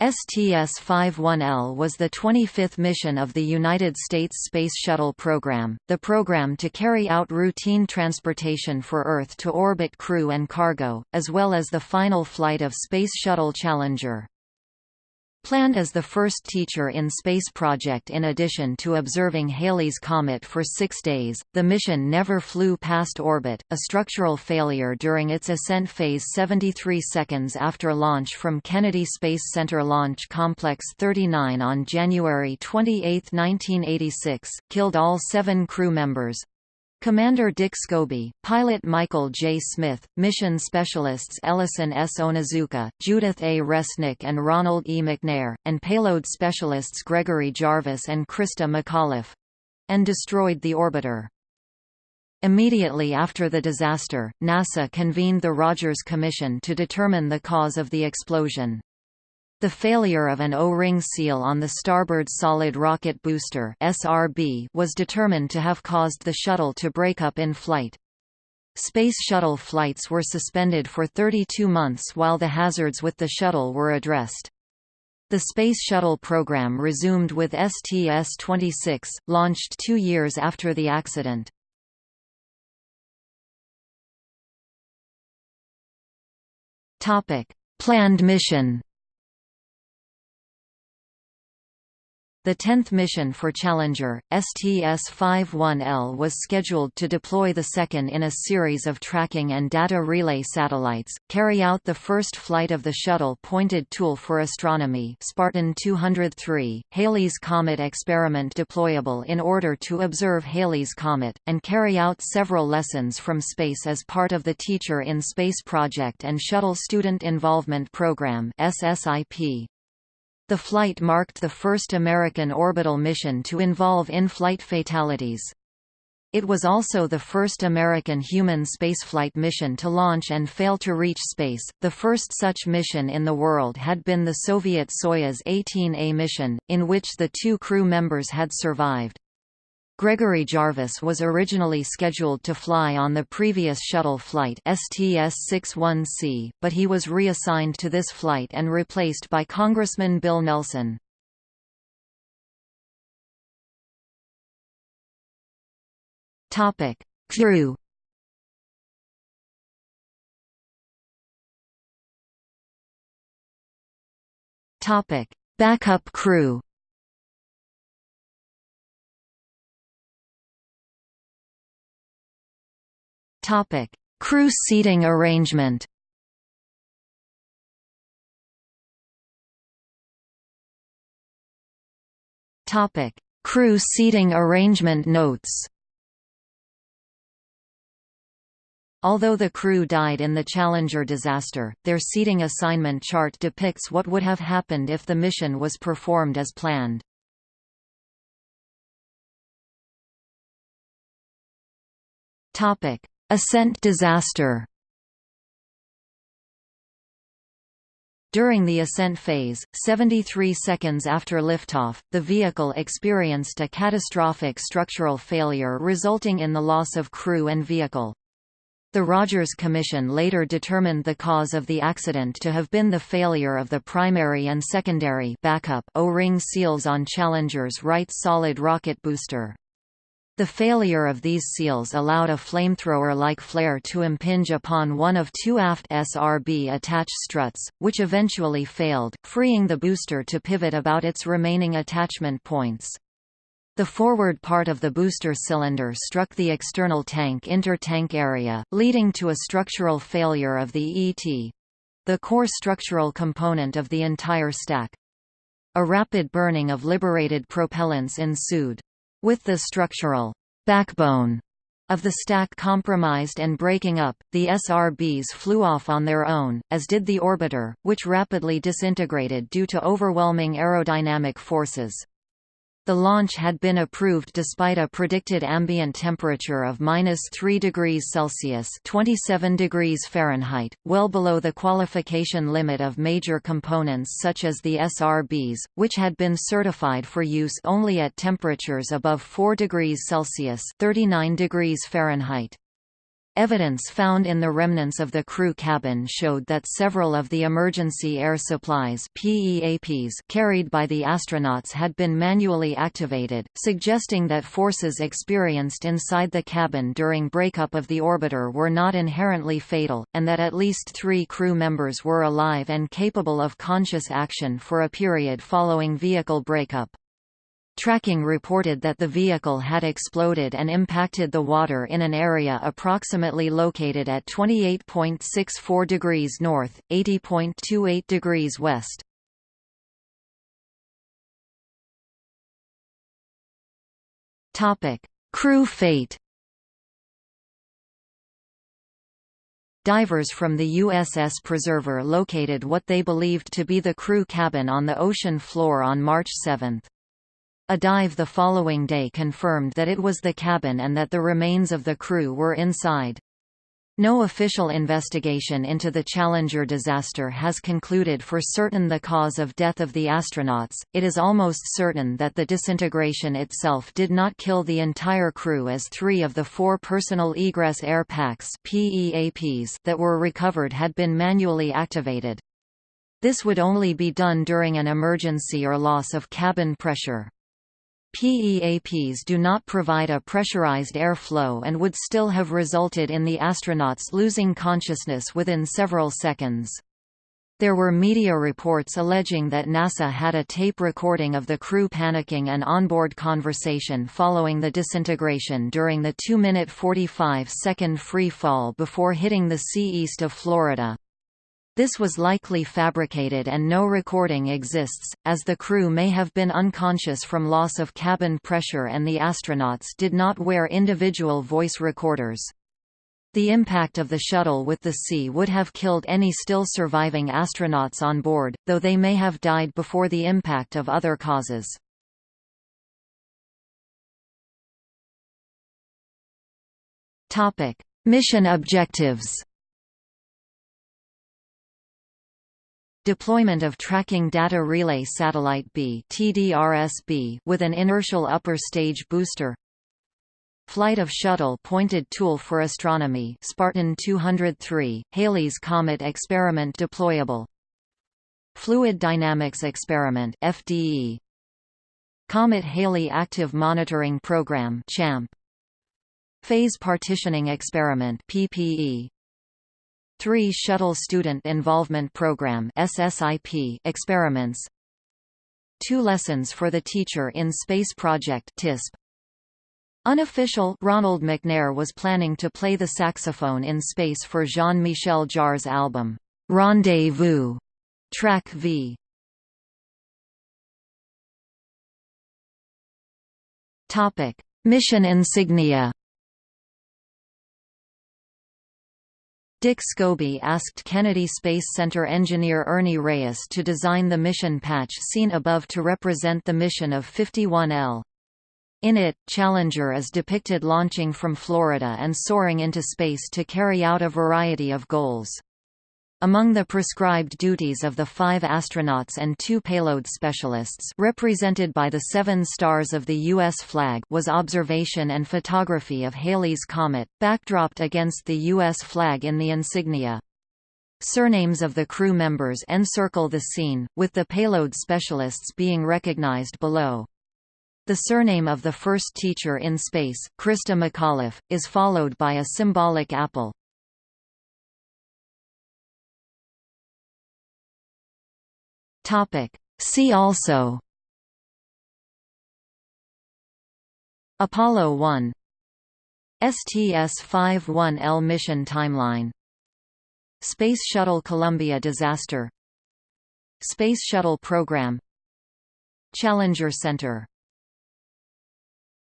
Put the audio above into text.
STS-51L was the 25th mission of the United States Space Shuttle program, the program to carry out routine transportation for Earth-to-orbit crew and cargo, as well as the final flight of Space Shuttle Challenger. Planned as the first teacher in space project in addition to observing Halley's Comet for six days, the mission never flew past orbit, a structural failure during its ascent phase 73 seconds after launch from Kennedy Space Center Launch Complex 39 on January 28, 1986, killed all seven crew members, Commander Dick Scobee, pilot Michael J. Smith, mission specialists Ellison S. Onizuka, Judith A. Resnick and Ronald E. McNair, and payload specialists Gregory Jarvis and Christa McAuliffe—and destroyed the orbiter. Immediately after the disaster, NASA convened the Rogers Commission to determine the cause of the explosion. The failure of an O-ring seal on the starboard solid rocket booster (SRB) was determined to have caused the shuttle to break up in flight. Space Shuttle flights were suspended for 32 months while the hazards with the shuttle were addressed. The Space Shuttle program resumed with STS-26, launched two years after the accident. Planned mission The 10th mission for Challenger, STS-51L was scheduled to deploy the second in a series of tracking and data relay satellites, carry out the first flight of the Shuttle Pointed Tool for Astronomy Spartan 203, Halley's Comet experiment deployable in order to observe Halley's Comet, and carry out several lessons from space as part of the Teacher in Space Project and Shuttle Student Involvement Program SSIP. The flight marked the first American orbital mission to involve in-flight fatalities. It was also the first American human spaceflight mission to launch and fail to reach space. The first such mission in the world had been the Soviet Soyuz 18A mission, in which the two crew members had survived. Gregory Jarvis was originally scheduled to fly on the previous shuttle flight STS-61C, but he was reassigned to this flight and replaced by Congressman Bill Nelson. Topic: Crew. Topic: Backup crew. Topic: Crew seating arrangement. Topic: Crew seating arrangement notes. Although the crew died in the Challenger disaster, their seating assignment chart depicts what would have happened if the mission was performed as planned. Topic: Ascent disaster During the ascent phase, 73 seconds after liftoff, the vehicle experienced a catastrophic structural failure resulting in the loss of crew and vehicle. The Rogers Commission later determined the cause of the accident to have been the failure of the primary and secondary backup O-ring seals on Challenger's right solid rocket booster. The failure of these seals allowed a flamethrower-like flare to impinge upon one of two aft SRB attached struts, which eventually failed, freeing the booster to pivot about its remaining attachment points. The forward part of the booster cylinder struck the external tank inter-tank area, leading to a structural failure of the ET—the core structural component of the entire stack. A rapid burning of liberated propellants ensued. With the structural backbone of the stack compromised and breaking up, the SRBs flew off on their own, as did the orbiter, which rapidly disintegrated due to overwhelming aerodynamic forces. The launch had been approved despite a predicted ambient temperature of minus 3 degrees Celsius (27 degrees Fahrenheit), well below the qualification limit of major components such as the SRBs, which had been certified for use only at temperatures above 4 degrees Celsius (39 degrees Fahrenheit). Evidence found in the remnants of the crew cabin showed that several of the emergency air supplies PEAPs carried by the astronauts had been manually activated, suggesting that forces experienced inside the cabin during breakup of the orbiter were not inherently fatal, and that at least three crew members were alive and capable of conscious action for a period following vehicle breakup. Tracking reported that the vehicle had exploded and impacted the water in an area approximately located at 28.64 degrees north, 80.28 degrees west. Topic: Crew fate. Divers from the USS Preserver located what they believed to be the crew cabin on the ocean floor on March 7. A dive the following day confirmed that it was the cabin and that the remains of the crew were inside. No official investigation into the Challenger disaster has concluded for certain the cause of death of the astronauts. It is almost certain that the disintegration itself did not kill the entire crew as 3 of the 4 personal egress air packs (PEAPs) that were recovered had been manually activated. This would only be done during an emergency or loss of cabin pressure. PEAPs do not provide a pressurized airflow and would still have resulted in the astronauts losing consciousness within several seconds. There were media reports alleging that NASA had a tape recording of the crew panicking and onboard conversation following the disintegration during the 2-minute 45-second free fall before hitting the sea east of Florida. This was likely fabricated and no recording exists, as the crew may have been unconscious from loss of cabin pressure and the astronauts did not wear individual voice recorders. The impact of the shuttle with the sea would have killed any still surviving astronauts on board, though they may have died before the impact of other causes. Mission objectives Deployment of Tracking Data Relay Satellite B with an inertial upper stage booster. Flight of Shuttle Pointed Tool for Astronomy Spartan 203, Halley's Comet Experiment deployable. Fluid Dynamics Experiment FDE Comet Halley Active Monitoring Program CHAMP Phase Partitioning Experiment PPE 3 Shuttle Student Involvement Program SSIP experiments. 2 Lessons for the Teacher in Space Project TISP Unofficial Ronald McNair was planning to play the saxophone in space for Jean-Michel Jarre's album, Rendezvous, track V. Topic: Mission insignia Dick Scobee asked Kennedy Space Center engineer Ernie Reyes to design the mission patch seen above to represent the mission of 51L. In it, Challenger is depicted launching from Florida and soaring into space to carry out a variety of goals. Among the prescribed duties of the five astronauts and two payload specialists represented by the seven stars of the U.S. flag was observation and photography of Halley's Comet, backdropped against the U.S. flag in the insignia. Surnames of the crew members encircle the scene, with the payload specialists being recognized below. The surname of the first teacher in space, Christa McAuliffe, is followed by a symbolic apple. See also Apollo 1 STS-51L mission timeline Space Shuttle Columbia disaster Space Shuttle Program Challenger Center